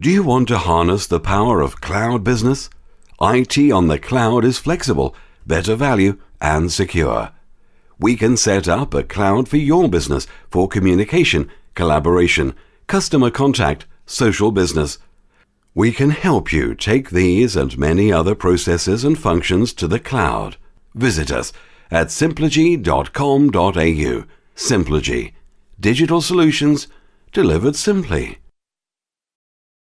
Do you want to harness the power of cloud business? IT on the cloud is flexible, better value, and secure. We can set up a cloud for your business for communication, collaboration, customer contact, social business. We can help you take these and many other processes and functions to the cloud. Visit us at simplogy.com.au. Simplogy. Digital solutions delivered simply.